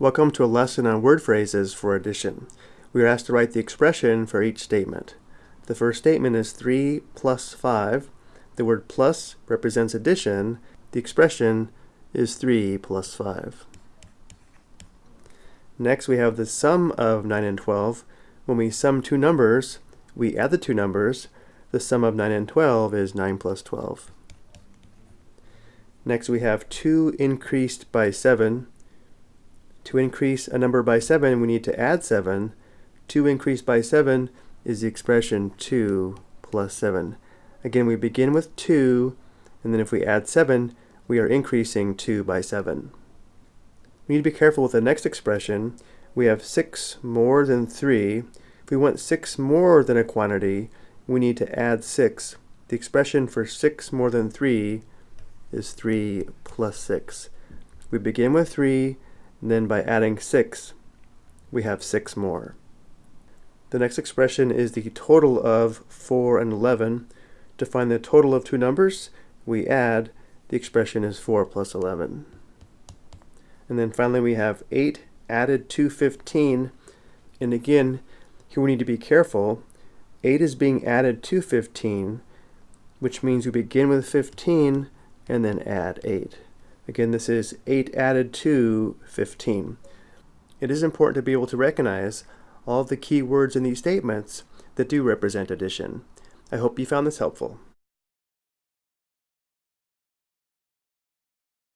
Welcome to a lesson on word phrases for addition. We are asked to write the expression for each statement. The first statement is 3 plus 5. The word plus represents addition. The expression is 3 plus 5. Next we have the sum of 9 and 12. When we sum two numbers, we add the two numbers. The sum of 9 and 12 is 9 plus 12. Next we have 2 increased by 7. To increase a number by 7, we need to add 7. 2 increased by 7 is the expression 2 plus 7. Again, we begin with 2, and then if we add 7, we are increasing 2 by 7. We need to be careful with the next expression. We have 6 more than 3. If we want 6 more than a quantity, we need to add 6. The expression for 6 more than 3 is 3 plus 6. We begin with 3, then by adding 6, we have 6 more. The next expression is the total of 4 and 11. To find the total of two numbers, we add, the expression is 4 plus 11. And then finally we have 8 added to 15. And again, here we need to be careful. 8 is being added to 15, which means we begin with 15 and then add 8. Again, this is 8 added to 15. It is important to be able to recognize all of the key words in these statements that do represent addition. I hope you found this helpful.